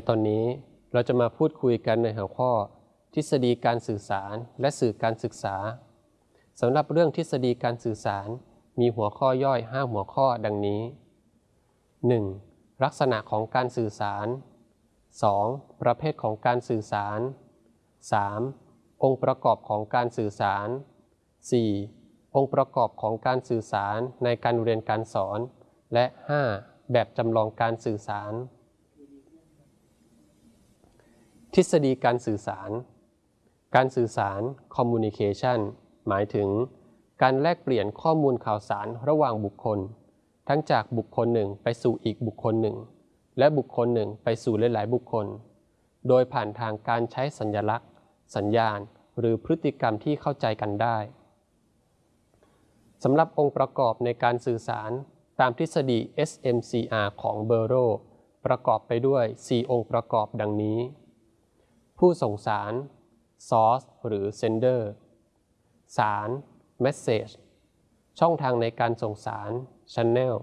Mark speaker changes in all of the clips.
Speaker 1: ในตอนนี้เราจะมาพูดคุยกันในหัวข้อ ทฤษฎีการสื่อสารและสื่อการศึกษาสำหรับเรื่องทฤษฎีการสื่อสาร มีหัวข้อย่อย 5 หัวข้อดังนี้ 1. ลักษณะของการสื่อสาร 2. ประเภทของการสื่อสาร 3. องค์ประกอบของการสื่อสาร 4. องค์ประกอบของการสื่อสารในการเรียนการสอน และ 5. แบบจำลองการสื่อสาร ทฤษฎีการสื่อสาร การสื่อสาร communication หมายถึง การแลกเปลี่ยนข้อมูลข่าวสารระหว่างบุคคล ทั้งจากบุคคลหนึ่งไปสู่อีกบุคคลหนึ่ง และบุคคลหนึ่งไปสู่หลาย ๆ บุคคล โดยผ่านทางการใช้สัญลักษณ์ สัญญาณ หรือพฤติกรรมที่เข้าใจกันได้สำหรับองค์ประกอบในการสื่อสารตามทฤษฎี SMCR ของเบอร์โรประกอบไปด้วย 4 องค์ประกอบดังนี้ ผู้ส่งสาร source หรือ sender สาร message ช่องทางในการส่งสาร channel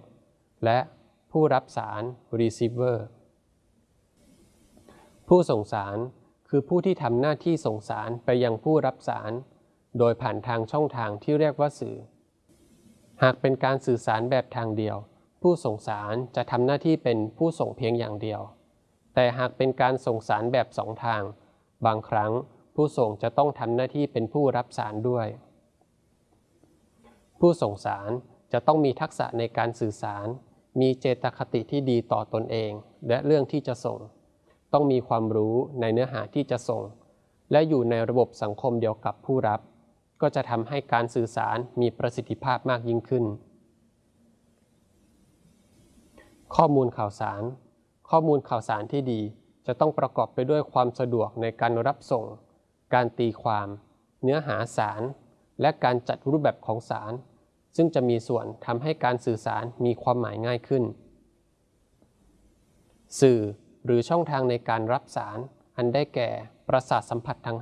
Speaker 1: และผู้รับสาร receiver ผู้ส่งสารคือผู้ที่ทำหน้าที่ส่งสารไปยังผู้รับสาร โดยผ่านทางช่องทางที่เรียกว่าสื่อ หากเป็นการสื่อสารแบบทางเดียว ผู้ส่งสารจะทำหน้าที่เป็นผู้ส่งเพียงอย่างเดียว แต่หากเป็นการส่งสารแบบสองทาง บางครั้งผู้ส่งจะต้องทำหน้าที่เป็นผู้รับสารด้วย ผู้ส่งสารจะต้องมีทักษะในการสื่อสาร มีเจตคติที่ดีต่อตนเอง และเรื่องที่จะส่ง ต้องมีความรู้ในเนื้อหาที่จะส่ง และอยู่ในระบบสังคมเดียวกับผู้รับ ก็จะทำให้การสื่อสารมีประสิทธิภาพมากยิ่งขึ้น ข้อมูลข่าวสาร ข้อมูลข่าวสารที่ดี จะต้องประกอบไปด้วยความสะดวกในการรับส่ง การตีความ เนื้อหาสาร และการจัดรูปแบบของสาร ซึ่งจะมีส่วนทำให้การสื่อสารมีความหมายง่ายขึ้น สื่อหรือช่องทางในการรับสาร อันได้แก่ประสาทสัมผัสทั้ง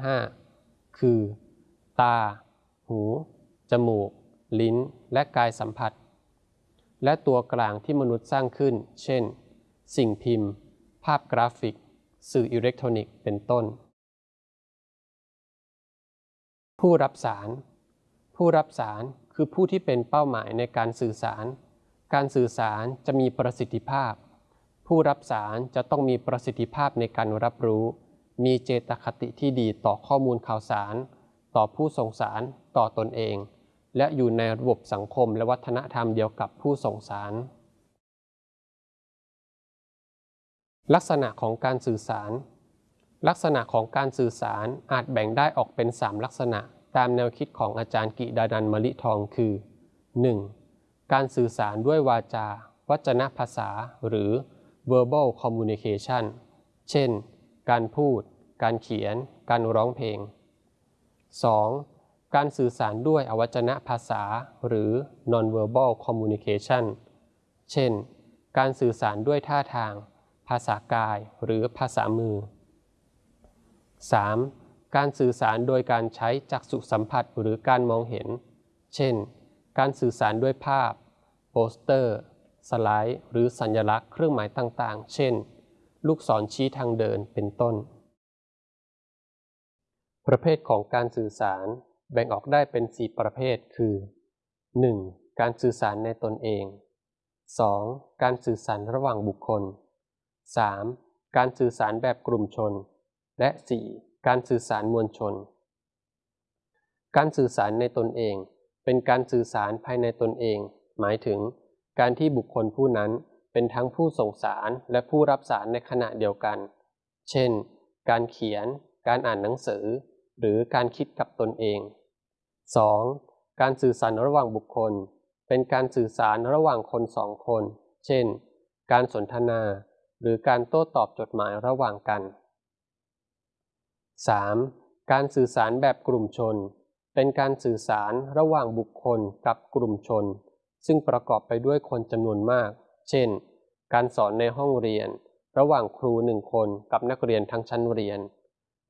Speaker 1: 5 คือ ตา หู จมูก ลิ้น และกายสัมผัส และตัวกลางที่มนุษย์สร้างขึ้น เช่น สิ่งพิมพ์ ภาพกราฟิก สื่ออิเล็กทรอนิกส์เป็นต้น ผู้รับสาร ผู้รับสารคือผู้ที่เป็นเป้าหมายในการสื่อสาร การสื่อสารจะมีประสิทธิภาพ ผู้รับสารจะต้องมีประสิทธิภาพในการรับรู้ มีเจตคติที่ดีต่อข้อมูลข่าวสาร ต่อผู้ส่งสารต่อตนเอง และอยู่ในระบบสังคมและวัฒนธรรมเดียวกับผู้ส่งสาร ลักษณะของการสื่อสาร ลักษณะของการสื่อสารอาจแบ่งได้ออกเป็น 3 ลักษณะ ตามแนวคิดของอาจารย์กิดานันมลิทองคือ 1. การสื่อสารด้วยวาจา วัจนภาษา หรือ verbal communication เช่น การพูด การเขียน การร้องเพลง 2. การสื่อสารด้วยอวัจนภาษา หรือ non-verbal communication เช่น การสื่อสารด้วยท่าทาง ภาษากายหรือภาษามือ 3. การสื่อสารโดยการใช้จักษุสัมผัสหรือการมองเห็น เช่น การสื่อสารด้วยภาพ โปสเตอร์ สไลด์ หรือสัญลักษณ์เครื่องหมายต่างๆ เช่น ลูกศรชี้ทางเดินเป็นต้น ประเภทของการสื่อสารแบ่งออกได้เป็น 4 ประเภทคือ 1. การสื่อสารในตนเอง 2. การสื่อสารระหว่างบุคคล 3. การสื่อสารแบบกลุ่มชน และ 4. การสื่อสารมวลชน การสื่อสารในตนเอง เป็นการสื่อสารภายในตนเอง หมายถึง การที่บุคคลผู้นั้นเป็นทั้งผู้ส่งสารและผู้รับสารในขณะเดียวกัน เช่น การเขียน การอ่านหนังสือ หรือการคิดกับตนเอง 2. การสื่อสารระหว่างบุคคล เป็นการสื่อสารระหว่างคนสองคน เช่น การสนทนา หรือการโต้ตอบจดหมายระหว่างกัน 3. การสื่อสารแบบกลุ่มชน เป็นการสื่อสารระหว่างบุคคลกับกลุ่มชน ซึ่งประกอบไปด้วยคนจำนวนมาก เช่น การสอนในห้องเรียน ระหว่างครูหนึ่งคนกับนักเรียนทั้งชั้นเรียน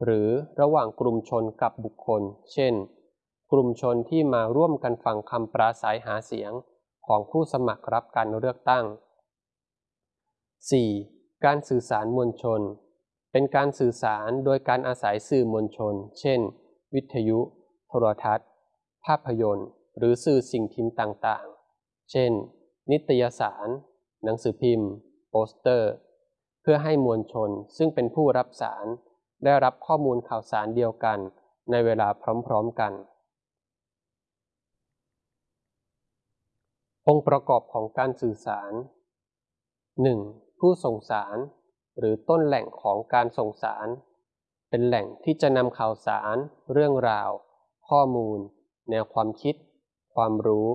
Speaker 1: หรือระหว่างกลุ่มชนกับบุคคล เช่น กลุ่มชนที่มาร่วมกันฟังคำปราศัยหาเสียงของผู้สมัครรับการเลือกตั้ง 4. การสื่อสารมวลชน เป็นการสื่อสารโดยการอาศัยสื่อมวลชน เช่น วิทยุ โทรทัศน์ ภาพยนตร์ หรือสื่อสิ่งพิมพ์ต่างๆ เช่น นิตยสาร หนังสือพิมพ์ โปสเตอร์ เพื่อให้มวลชนซึ่งเป็นผู้รับสาร ได้รับข้อมูลข่าวสารเดียวกัน ในเวลาพร้อมๆกัน องค์ประกอบของการสื่อสาร 1. ผู้ส่งสาร หรือต้นแหล่งของการส่งสาร เป็นแหล่งที่จะนำข่าวสาร เรื่องราว ข้อมูล แนวความคิด ความรู้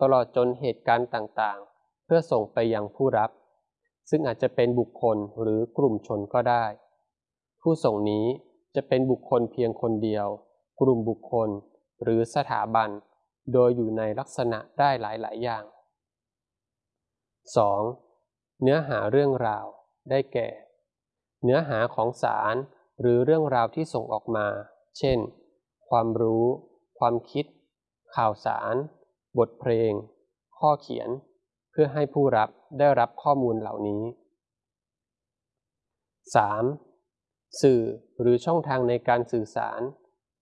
Speaker 1: ตลอดจนเหตุการณ์ต่างๆ เพื่อส่งไปยังผู้รับ ซึ่งอาจจะเป็นบุคคลหรือกลุ่มชนก็ได้ ผู้ส่งนี้จะเป็นบุคคลเพียงคนเดียว กลุ่มบุคคล หรือสถาบัน โดยอยู่ในลักษณะได้หลายๆ อย่าง 2. เนื้อหาเรื่องราวได้แก่ เนื้อหาของสารหรือเรื่องราวที่ส่งออกมา เช่น ความรู้ ความคิด ข่าวสาร บทเพลง ข้อเขียน เพื่อให้ผู้รับได้รับข้อมูลเหล่านี้ 3. สื่อหรือช่องทางในการสื่อสาร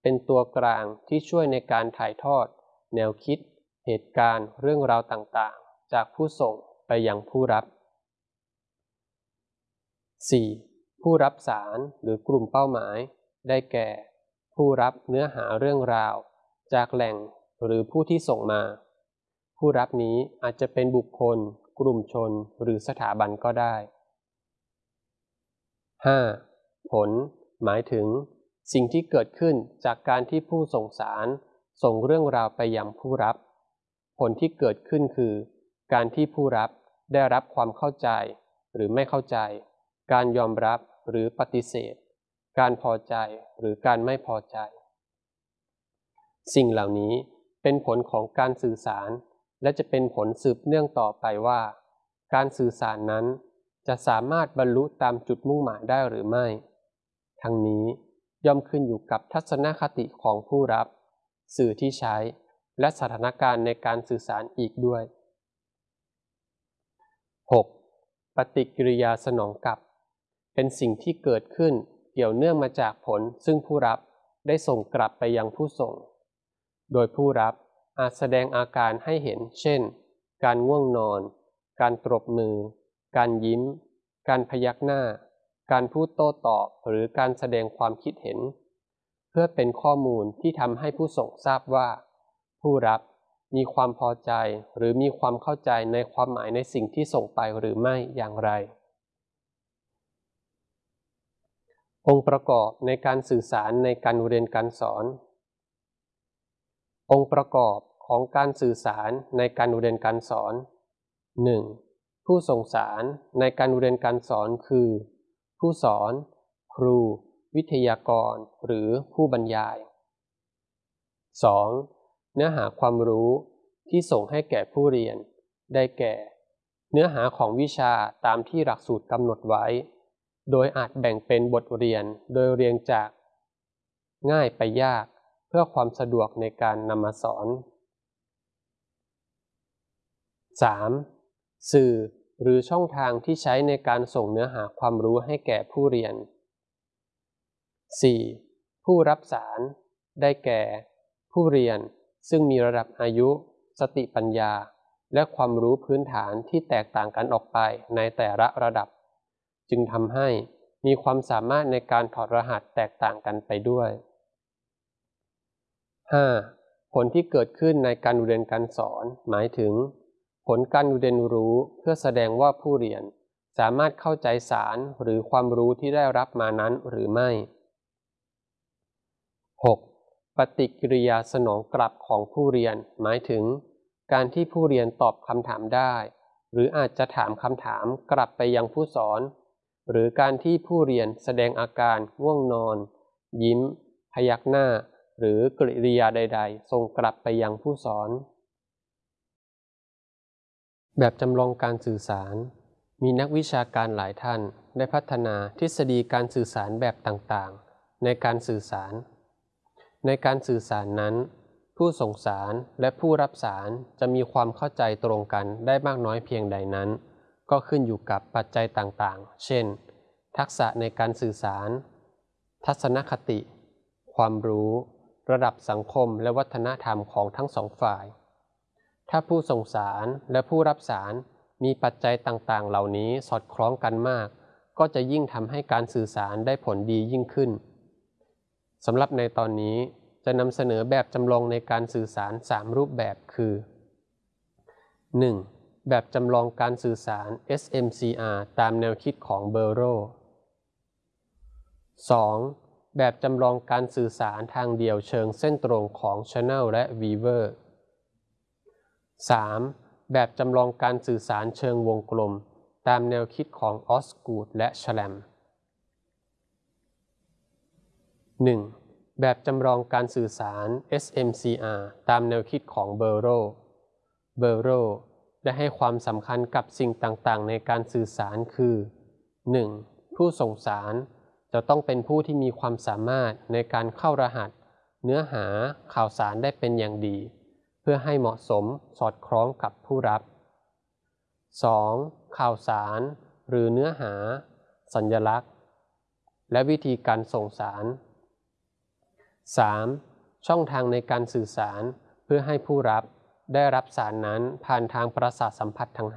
Speaker 1: เป็นตัวกลางที่ช่วยในการถ่ายทอด แนวคิด เหตุการณ์ เรื่องราวต่างๆ จากผู้ส่งไปยังผู้รับ 4. ผู้รับสารหรือกลุ่มเป้าหมาย ได้แก่ ผู้รับเนื้อหาเรื่องราว จากแหล่งหรือผู้ที่ส่งมา ผู้รับนี้อาจจะเป็นบุคคล กลุ่มชน หรือสถาบันก็ได้ 5. ผล หมายถึง สิ่งที่เกิดขึ้นจากการที่ผู้ส่งสาร ส่งเรื่องราวไปยังผู้รับ ผลที่เกิดขึ้นคือ การที่ผู้รับได้รับความเข้าใจ หรือไม่เข้าใจ การยอมรับหรือปฏิเสธ การพอใจหรือการไม่พอใจ สิ่งเหล่านี้เป็นผลของการสื่อสาร และจะเป็นผลสืบเนื่องต่อไปว่า การสื่อสารนั้นจะสามารถบรรลุตามจุดมุ่งหมายได้หรือไม่ ทั้งนี้ย่อมขึ้นอยู่กับทัศนคติของผู้รับ สื่อที่ใช้ และสถานการณ์ในการสื่อสารอีกด้วย 6. ปฏิกิริยาสนองกลับ เป็นสิ่งที่เกิดขึ้นเกี่ยวเนื่องมาจากผลซึ่งผู้รับได้ส่งกลับไปยังผู้ส่ง โดยผู้รับอาจแสดงอาการให้เห็น เช่น การง่วงนอน การตรบมือ การยิ้ม การพยักหน้า การพูดโต้ตอบหรือการแสดงความคิดเห็น เพื่อเป็นข้อมูลที่ทำให้ผู้ส่งทราบว่า ผู้รับมีความพอใจหรือมีความเข้าใจในความหมายในสิ่งที่ส่งไปหรือไม่อย่างไร องค์ประกอบในการสื่อสารในการเรียนการสอน องค์ประกอบของการสื่อสารในการเรียนการสอน 1. ผู้ส่งสารในการเรียนการสอนคือ ผู้สอน ครู วิทยากร หรือผู้บรรยาย 2. เนื้อหาความรู้ที่ส่งให้แก่ผู้เรียน ได้แก่ เนื้อหาของวิชาตามที่หลักสูตรกำหนดไว้ โดยอาจแบ่งเป็นบทเรียนโดยเรียงจากง่ายไปยากเพื่อความสะดวกในการนำมาสอน 3. สื่อหรือช่องทางที่ใช้ในการส่งเนื้อหาความรู้ให้แก่ผู้เรียน 4. ผู้รับสาร ได้แก่ ผู้เรียนซึ่งมีระดับอายุ สติปัญญา และความรู้พื้นฐานที่แตกต่างกันออกไปในแต่ละระดับ จึงทำให้มีความสามารถในการถอดรหัสแตกต่างกันไปด้วย 5. ผลที่เกิดขึ้นในการเรียนการสอน หมายถึง ผลการเรียนรู้เพื่อแสดงว่าผู้เรียน สามารถเข้าใจสารหรือความรู้ที่ได้รับมานั้นหรือไม่ 6. ปฏิกิริยาสนองกลับของผู้เรียน หมายถึง การที่ผู้เรียนตอบคำถามได้ หรืออาจจะถามคำถามกลับไปยังผู้สอน หรือการที่ผู้เรียนแสดงอาการง่วงนอน ยิ้ม พยักหน้า หรือกริยาใด ๆ ส่งกลับไปยังผู้สอน แบบจำลองการสื่อสาร มีนักวิชาการหลายท่านได้พัฒนาทฤษฎีการสื่อสารแบบต่างๆ ในการสื่อสาร ในการสื่อสารนั้น ผู้ส่งสารและผู้รับสารจะมีความเข้าใจตรงกันได้มากน้อยเพียงใดนั้น ก็ขึ้นอยู่กับปัจจัยต่างๆ เช่น ทักษะในการสื่อสาร ทัศนคติ ความรู้ ระดับสังคมและวัฒนธรรมของทั้งสองฝ่าย ถ้าผู้ส่งสารและผู้รับสารมีปัจจัยต่างๆ เหล่านี้สอดคล้องกันมาก ก็จะยิ่งทำให้การสื่อสารได้ผลดียิ่งขึ้นสำหรับในตอนนี้จะนำเสนอแบบจำลองในการสื่อสาร 3 รูปแบบคือ 1. แบบจำลองการสื่อสาร SMCR ตามแนวคิดของเบอร์โร 2. แบบจำลองการสื่อสารทางเดียวเชิงเส้นตรงของ Channel และ Weaver 3. แบบจำลองการสื่อสารเชิงวงกลม ตามแนวคิดของออสกูดและชแลม 1. แบบจำลองการสื่อสาร SMCR ตามแนวคิดของเบอร์โรเบอร์โรได้ให้ความสำคัญกับสิ่งต่างๆ ในการสื่อสารคือ 1. ผู้ส่งสารจะต้องเป็นผู้ที่มีความสามารถในการเข้ารหัส เนื้อหาข่าวสารได้เป็นอย่างดี เพื่อให้เหมาะสมสอดคล้องกับผู้รับ 2. ข่าวสารหรือเนื้อหา สัญลักษณ์ และวิธีการส่งสาร 3. ช่องทางในการสื่อสารเพื่อให้ผู้รับ ได้รับสารนั้นผ่านทางประสาทสัมผัสทั้ง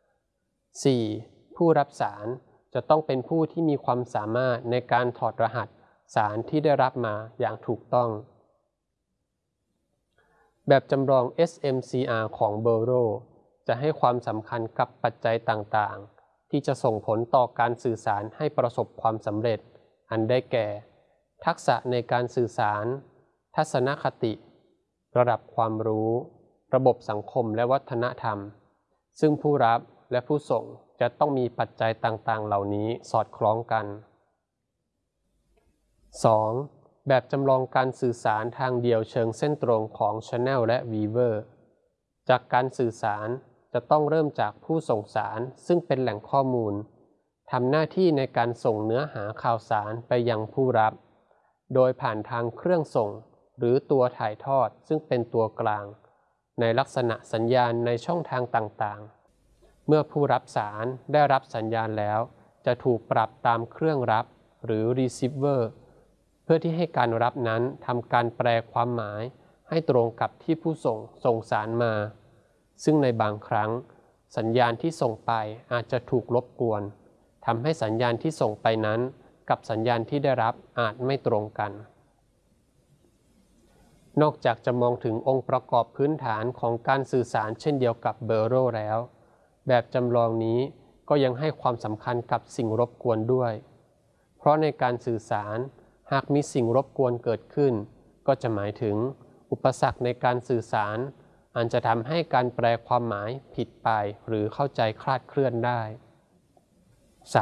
Speaker 1: 5 4. ผู้รับสารจะต้องเป็นผู้ที่มีความสามารถในการถอดรหัสสารที่ได้รับมาอย่างถูกต้อง แบบจำลอง SMCR ของเบอร์โรจะให้ความสำคัญกับปัจจัยต่างๆ ที่จะส่งผลต่อการสื่อสารให้ประสบความสำเร็จ อันได้แก่ ทักษะในการสื่อสาร ทัศนคติ ระดับความรู้ ระบบสังคมและวัฒนธรรม ซึ่งผู้รับและผู้ส่งจะต้องมีปัจจัยต่างๆ เหล่านี้สอดคล้องกัน 2. แบบจำลองการสื่อสารทางเดียวเชิงเส้นตรงของ Channel และ Weaver จากการสื่อสารจะต้องเริ่มจากผู้ส่งสารซึ่งเป็นแหล่งข้อมูลทำหน้าที่ในการส่งเนื้อหาข่าวสารไปยังผู้รับ โดยผ่านทางเครื่องส่ง หรือตัวถ่ายทอดซึ่งเป็นตัวกลาง ในลักษณะสัญญาณในช่องทางต่างๆ เมื่อผู้รับสารได้รับสัญญาณแล้ว จะถูกปรับตามเครื่องรับหรือ receiver เพื่อที่ให้การรับนั้นทำการแปลความหมายให้ตรงกับที่ผู้ส่งส่งสารมา ซึ่งในบางครั้ง สัญญาณที่ส่งไปอาจจะถูกรบกวนทำให้สัญญาณที่ส่งไปนั้น กับสัญญาณที่ได้รับอาจไม่ตรงกัน นอกจากจะมองถึงองค์ประกอบพื้นฐานของการสื่อสารเช่นเดียวกับเบอร์โรแล้ว แบบจำลองนี้ก็ยังให้ความสำคัญกับสิ่งรบกวนด้วย เพราะในการสื่อสารหากมีสิ่งรบกวนเกิดขึ้น ก็จะหมายถึง อุปสรรคในการสื่อสารอาจจะทำให้การแปลความหมายผิดไปหรือเข้าใจคลาดเคลื่อนได้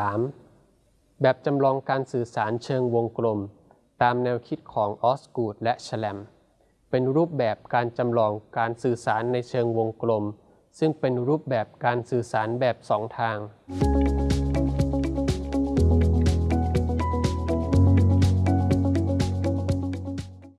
Speaker 1: 3. แบบจำลองการสื่อสารเชิงวงกลม ตามแนวคิดของออสกูดและแชแลม เป็นรูปแบบการจำลองการสื่อสารในเชิงวงกลม ซึ่งเป็นรูปแบบการสื่อสารแบบสองทาง